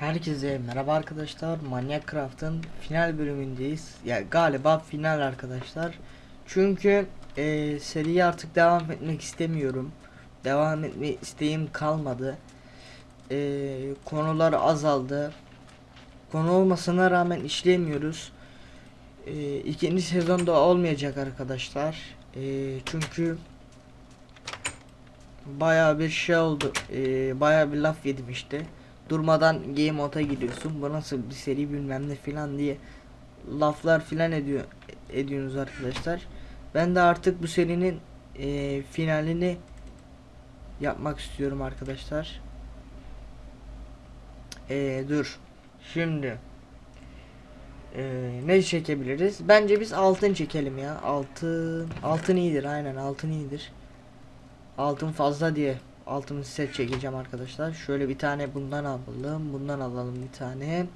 Herkese merhaba arkadaşlar. Manyak Craft'ın final bölümündeyiz. Ya galiba final arkadaşlar. Çünkü e, seriye artık devam etmek istemiyorum. Devam etme isteğim kalmadı. E, konular azaldı. Konu olmasına rağmen işleyemiyoruz. E, ikinci sezonda olmayacak arkadaşlar. E, çünkü Bayağı bir şey oldu. E, bayağı bir laf yedim işte durmadan game mode'a gidiyorsun. Bu nasıl bir seri bilmem ne filan diye laflar filan ediyor ediyorsunuz arkadaşlar. Ben de artık bu serinin e, finalini yapmak istiyorum arkadaşlar. E, dur. Şimdi e, ne çekebiliriz? Bence biz altın çekelim ya. Altın altın iyidir aynen altın iyidir. Altın fazla diye altın set çekeceğim arkadaşlar. Şöyle bir tane bundan alalım. Bundan alalım bir tane.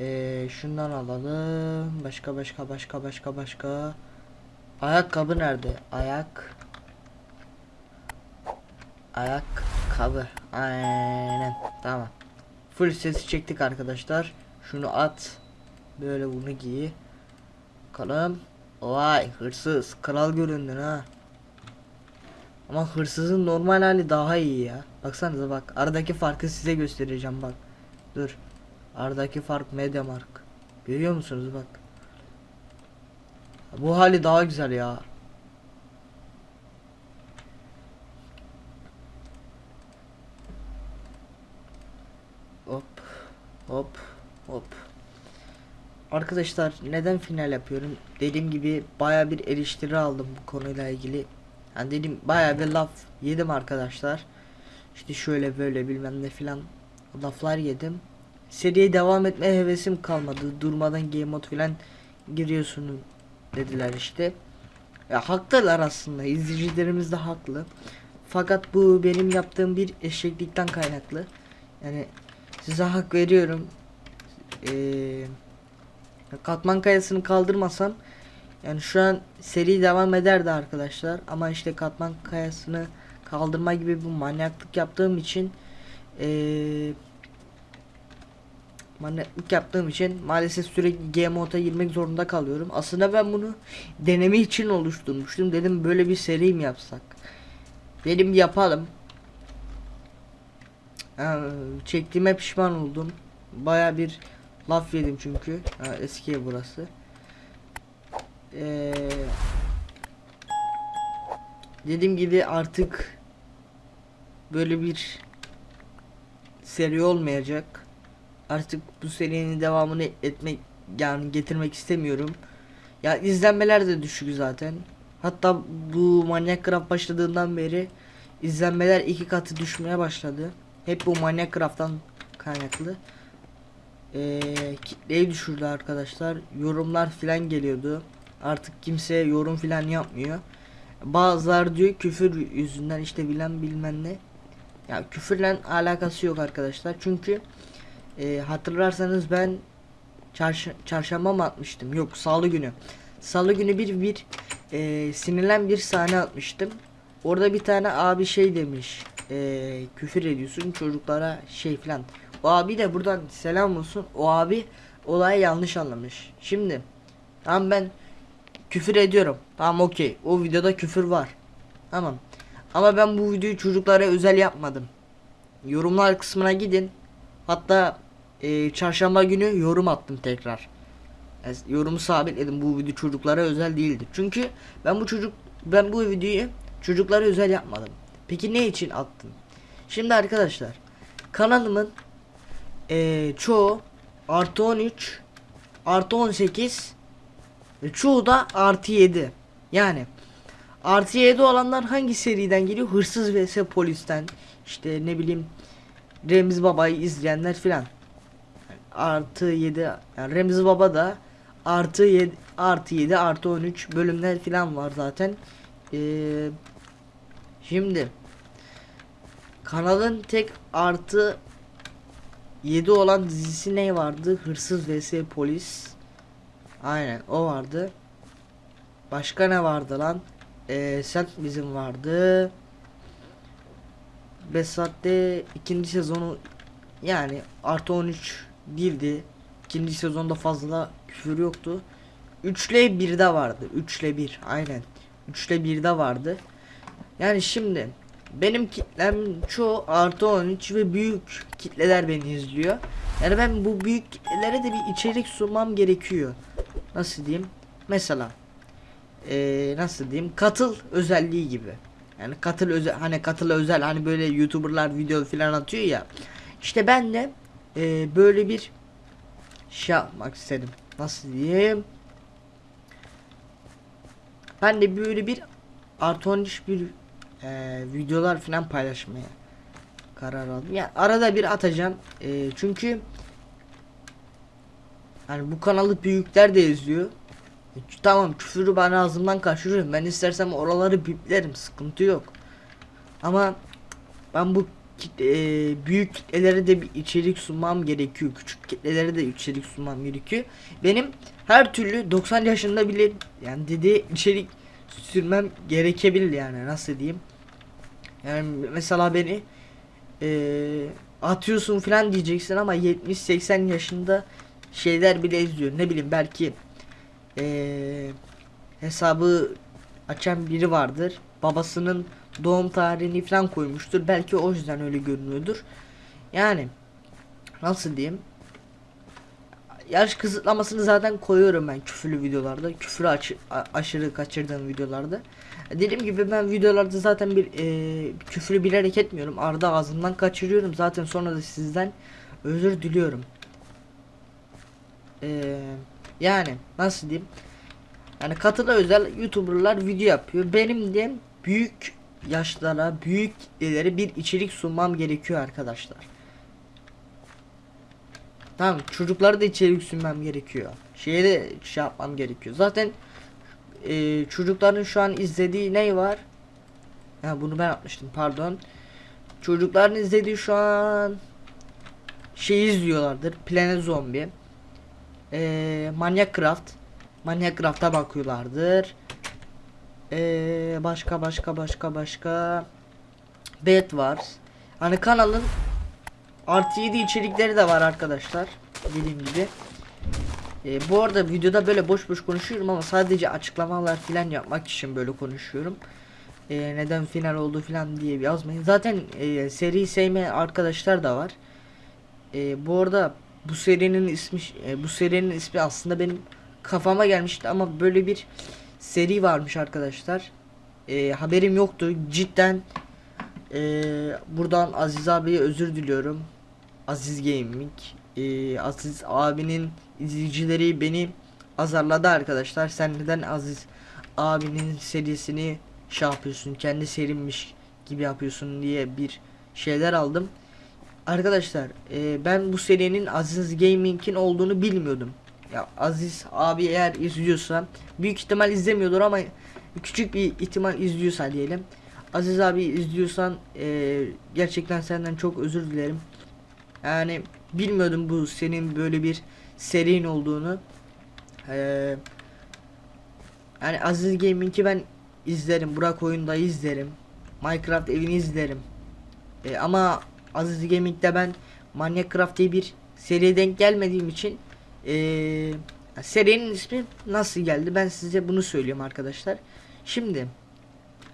Ee, şundan alalım. Başka başka başka başka başka. Ayakkabı nerede? Ayak. Ayakkabı. Aynen. Tamam. Full sesi çektik arkadaşlar. Şunu at. Böyle bunu giy. Bakalım. Vay hırsız. Kral göründün ha. Ama hırsızın normal hali daha iyi ya. Baksanıza bak. Aradaki farkı size göstereceğim bak. Dur. Aradaki fark Mediamark. Görüyor musunuz bak. Bu hali daha güzel ya. Hop. Hop. Hop. Arkadaşlar neden final yapıyorum? Dediğim gibi baya bir eleştiri aldım bu konuyla ilgili. Yani dedim baya bir laf yedim arkadaşlar. İşte şöyle böyle bilmem ne filan laflar yedim. Seriye devam etme hevesim kalmadı. Durmadan game mode filan giriyorsun dediler işte. Ya haklılar aslında. izleyicilerimiz de haklı. Fakat bu benim yaptığım bir eşeklikten kaynaklı. Yani size hak veriyorum. Ee, katman kayasını kaldırmasam yani şu an seri devam ederdi arkadaşlar ama işte katman kayasını kaldırma gibi bu manyaklık yaptığım için ee, manyaklık yaptığım için maalesef sürekli mode'a girmek zorunda kalıyorum. Aslında ben bunu deneme için oluşturmuştum. Dedim böyle bir seri mi yapsak? Dedim yapalım. Yani çektiğime pişman oldum. Baya bir laf yedim çünkü. Ha, eski burası. Ee, dediğim gibi artık böyle bir seri olmayacak. Artık bu serinin devamını etmek yani getirmek istemiyorum. Ya izlenmeler de düşük zaten. Hatta bu Manyak Craft başladığından beri izlenmeler iki katı düşmeye başladı. Hep bu Manyak Craft'tan kaynaklı. Ee, kitleyi düşürdü arkadaşlar. Yorumlar filan geliyordu. Artık kimse yorum filan yapmıyor. Bazılar diyor küfür yüzünden işte bilen bilmem ne. Ya küfürle alakası yok arkadaşlar. Çünkü e, hatırlarsanız ben çarş çarşamba mı atmıştım? Yok salı günü. Salı günü bir bir e, sinirlen bir sahne atmıştım. Orada bir tane abi şey demiş. E, küfür ediyorsun çocuklara şey filan. O abi de buradan selam olsun. O abi olayı yanlış anlamış. Şimdi tam ben küfür ediyorum. Tamam okey. O videoda küfür var. Tamam. Ama ben bu videoyu çocuklara özel yapmadım. Yorumlar kısmına gidin. Hatta e, çarşamba günü yorum attım tekrar. Yani yorumu sabitledim. Bu video çocuklara özel değildi. Çünkü ben bu çocuk ben bu videoyu çocuklara özel yapmadım. Peki ne için attım? Şimdi arkadaşlar kanalımın e, çoğu artı 13 artı 18 ve çoğu da artı 7. Yani artı 7 olanlar hangi seriden geliyor? Hırsız vs polisten. İşte ne bileyim Remzi Baba'yı izleyenler filan. Artı 7 yani Remzi Baba da artı 7 artı 7 artı 13 bölümler filan var zaten. Ee, şimdi kanalın tek artı 7 olan dizisi ne vardı? Hırsız vs polis. Aynen o vardı. Başka ne vardı lan? Ee, sen bizim vardı. Besat'te ikinci sezonu Yani artı 13 değildi. İkinci sezonda fazla küfür yoktu. 3 ile 1'de vardı. 3 ile 1 aynen. 3 ile 1'de vardı. Yani şimdi benim kitlem çoğu artı 13 ve büyük kitleler beni izliyor. Yani ben bu büyük kitlelere de bir içerik sunmam gerekiyor. Nasıl diyeyim? Mesela eee, nasıl diyeyim? Katıl özelliği gibi. Yani katıl özel hani katıl özel hani böyle youtuberlar video falan atıyor ya. İşte ben de eee, böyle bir şey yapmak istedim. Nasıl diyeyim? Ben de böyle bir artı 13 bir eee, videolar falan paylaşmaya karar aldım. Yani arada bir atacağım. Eee, çünkü yani bu kanalı büyükler de izliyor. E, Tamam küfürü ben ağzımdan kaçırıyorum. Ben istersem oraları biplerim. Sıkıntı yok. Ama ben bu e, büyük kitlelere de bir içerik sunmam gerekiyor. Küçük kitlelere de içerik sunmam gerekiyor. Benim her türlü 90 yaşında bile yani dediği içerik sürmem gerekebilir yani nasıl diyeyim. Yani mesela beni e, atıyorsun falan diyeceksin ama 70-80 yaşında şeyler bile izliyor. Ne bileyim belki eee, hesabı açan biri vardır. Babasının doğum tarihini falan koymuştur. Belki o yüzden öyle görünüyordur. Yani nasıl diyeyim? Yaş kısıtlamasını zaten koyuyorum ben küfürlü videolarda. Küfürü aç- aşırı kaçırdığım videolarda. Dediğim gibi ben videolarda zaten bir eee küfürü bilerek etmiyorum. Arada ağzımdan kaçırıyorum. Zaten sonra da sizden özür diliyorum. Eee yani nasıl diyeyim? Yani katıla özel YouTuber'lar video yapıyor. Benim de büyük yaşlara, büyük kitlelere bir içerik sunmam gerekiyor arkadaşlar. Tamam, çocuklara da içerik sunmam gerekiyor. Şeye de şey yapmam gerekiyor. Zaten e, çocukların şu an izlediği ne var? Ha bunu ben yapmıştım pardon. Çocukların izlediği şu an şey izliyorlardır. Planet Zombie. Eee Manyak Craft. Manyak Craft'a bakıyorlardır. Eee başka başka başka başka Bet var. Hani kanalın artı 7 içerikleri de var arkadaşlar. Dediğim gibi. Eee, bu arada videoda böyle boş boş konuşuyorum ama sadece açıklamalar filan yapmak için böyle konuşuyorum. Eee, neden final oldu filan diye yazmayın. Zaten eee, seri sevmeyen arkadaşlar da var. Eee, bu arada bu serinin ismi e, bu serinin ismi aslında benim kafama gelmişti ama böyle bir seri varmış arkadaşlar. E, haberim yoktu. Cidden e, buradan Aziz abiye özür diliyorum. Aziz Gaming. E, Aziz abinin izleyicileri beni azarladı arkadaşlar. Sen neden Aziz abinin serisini şey yapıyorsun? Kendi serimmiş gibi yapıyorsun diye bir şeyler aldım. Arkadaşlar e, ben bu serinin Aziz Gaming'in olduğunu bilmiyordum. Ya Aziz abi eğer izliyorsa büyük ihtimal izlemiyordur ama küçük bir ihtimal izliyorsa diyelim. Aziz abi izliyorsan e, gerçekten senden çok özür dilerim. Yani bilmiyordum bu senin böyle bir serinin olduğunu. E, yani Aziz Gaming'i ben izlerim. Burak oyunda izlerim. Minecraft evini izlerim. E, ama Aziz Gaming'de ben Minecraft diye bir seriye denk gelmediğim için eee serinin ismi nasıl geldi ben size bunu söylüyorum arkadaşlar. Şimdi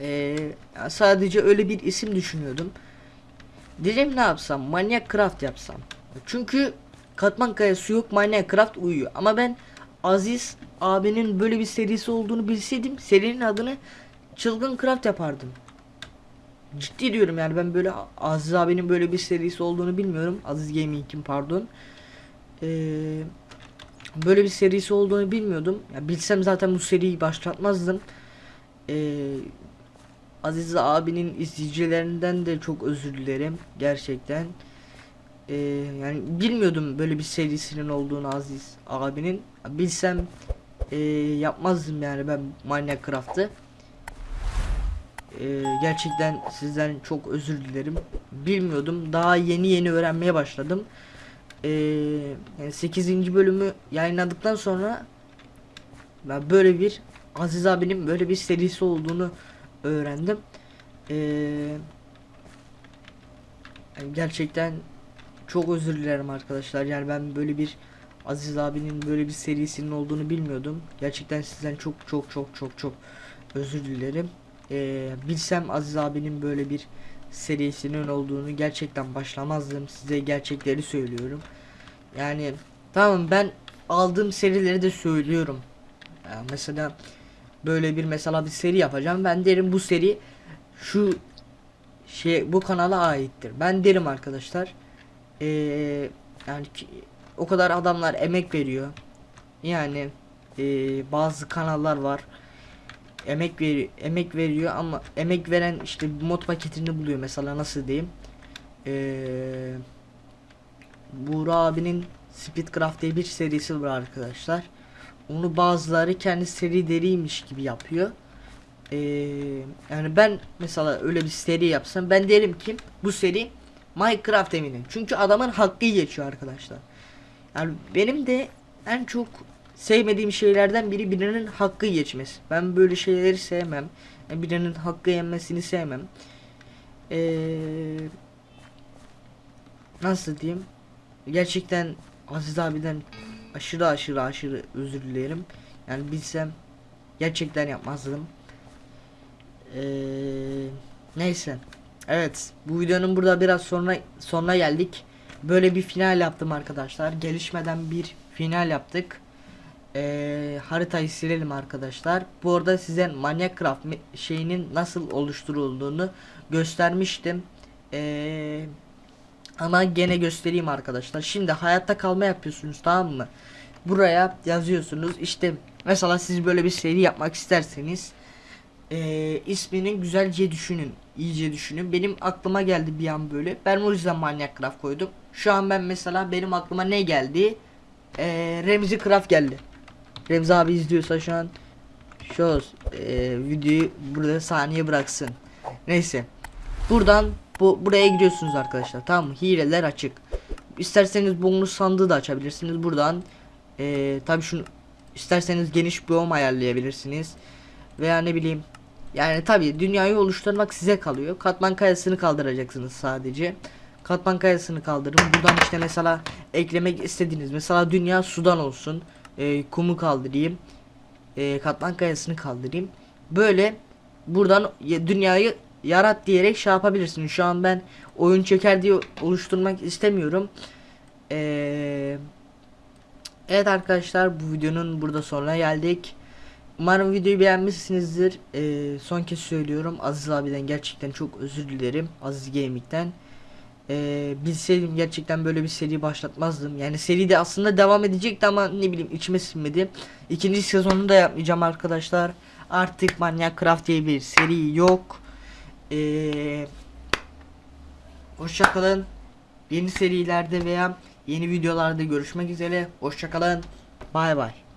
eee, sadece öyle bir isim düşünüyordum. Dedim ne yapsam Minecraft yapsam. Çünkü katman kayası yok Minecraft uyuyor. Ama ben Aziz abinin böyle bir serisi olduğunu bilseydim serinin adını Çılgın Craft yapardım. Ciddi diyorum yani ben böyle Aziz abinin böyle bir serisi olduğunu bilmiyorum. Aziz Gaming'in pardon. Ee, böyle bir serisi olduğunu bilmiyordum. Ya bilsem zaten bu seriyi başlatmazdım. Ee, Aziz abinin izleyicilerinden de çok özür dilerim gerçekten. Ee, yani bilmiyordum böyle bir serisinin olduğunu Aziz abinin. Bilsem ee, yapmazdım yani ben Minecraft'ı. Ee, gerçekten sizden çok özür dilerim. Bilmiyordum. Daha yeni yeni öğrenmeye başladım. Ee, yani 8. bölümü yayınladıktan sonra ben böyle bir Aziz abinin böyle bir serisi olduğunu öğrendim. Ee, yani gerçekten çok özür dilerim arkadaşlar. Yani ben böyle bir Aziz abinin böyle bir serisinin olduğunu bilmiyordum. Gerçekten sizden çok çok çok çok çok özür dilerim. Ee, bilsem Aziz abinin böyle bir serisinin olduğunu gerçekten başlamazdım. Size gerçekleri söylüyorum. Yani tamam ben aldığım serileri de söylüyorum. Yani mesela böyle bir mesela bir seri yapacağım. Ben derim bu seri şu şey bu kanala aittir. Ben derim arkadaşlar. Ee, yani ki- o kadar adamlar emek veriyor. Yani ee, bazı kanallar var. Emek ver emek veriyor ama emek veren işte mod paketini buluyor mesela nasıl diyeyim. Ee, Buğra abinin Speedcraft diye bir serisi var arkadaşlar. Onu bazıları kendi seri deriymiş gibi yapıyor. Ee, yani ben mesela öyle bir seri yapsam ben derim ki bu seri Minecraft eminin. Çünkü adamın hakkı geçiyor arkadaşlar. Yani benim de en çok sevmediğim şeylerden biri birinin hakkı geçmesi. Ben böyle şeyleri sevmem. Yani birinin hakkı yenmesini sevmem. Ee, nasıl diyeyim? Gerçekten Aziz abiden aşırı aşırı aşırı özür dilerim. Yani bilsem gerçekten yapmazdım. Ee, neyse. Evet, bu videonun burada biraz sonra sonuna geldik. Böyle bir final yaptım arkadaşlar. Gelişmeden bir final yaptık. Ee, haritayı silelim arkadaşlar. Bu arada size Minecraft şeyinin nasıl oluşturulduğunu göstermiştim. Ee, ama gene göstereyim arkadaşlar. Şimdi hayatta kalma yapıyorsunuz tamam mı? Buraya yazıyorsunuz. İşte mesela siz böyle bir seri yapmak isterseniz ee, ismini güzelce düşünün. iyice düşünün. Benim aklıma geldi bir an böyle. Ben o yüzden Minecraft koydum. Şu an ben mesela benim aklıma ne geldi? Ee, Remzi Craft geldi. Remzi abi izliyorsa şu an şu e, videoyu burada saniye bıraksın. Neyse. Buradan bu buraya giriyorsunuz arkadaşlar. Tamam mı? Hileler açık. İsterseniz bonus sandığı da açabilirsiniz. Buradan e, tabii şunu isterseniz geniş biyom ayarlayabilirsiniz. Veya ne bileyim yani tabii dünyayı oluşturmak size kalıyor. Katman kayasını kaldıracaksınız sadece. Katman kayasını kaldırın. Buradan işte mesela eklemek istediğiniz mesela dünya sudan olsun. E, kumu kaldırayım. E, katman kayasını kaldırayım. Böyle buradan ya- dünyayı yarat diyerek şey yapabilirsiniz. Şu an ben oyun çeker diye oluşturmak istemiyorum. Eee Evet arkadaşlar bu videonun burada sonuna geldik. Umarım videoyu beğenmişsinizdir. Ee, son kez söylüyorum. Aziz abiden gerçekten çok özür dilerim. Aziz Gaming'den. Ee, bilseydim gerçekten böyle bir seri başlatmazdım. Yani seri de aslında devam edecekti ama ne bileyim içime sinmedi. İkinci sezonunu da yapmayacağım arkadaşlar. Artık Minecraft diye bir seri yok. Ee, Hoşçakalın. Yeni serilerde veya yeni videolarda görüşmek üzere. Hoşçakalın. Bay bay.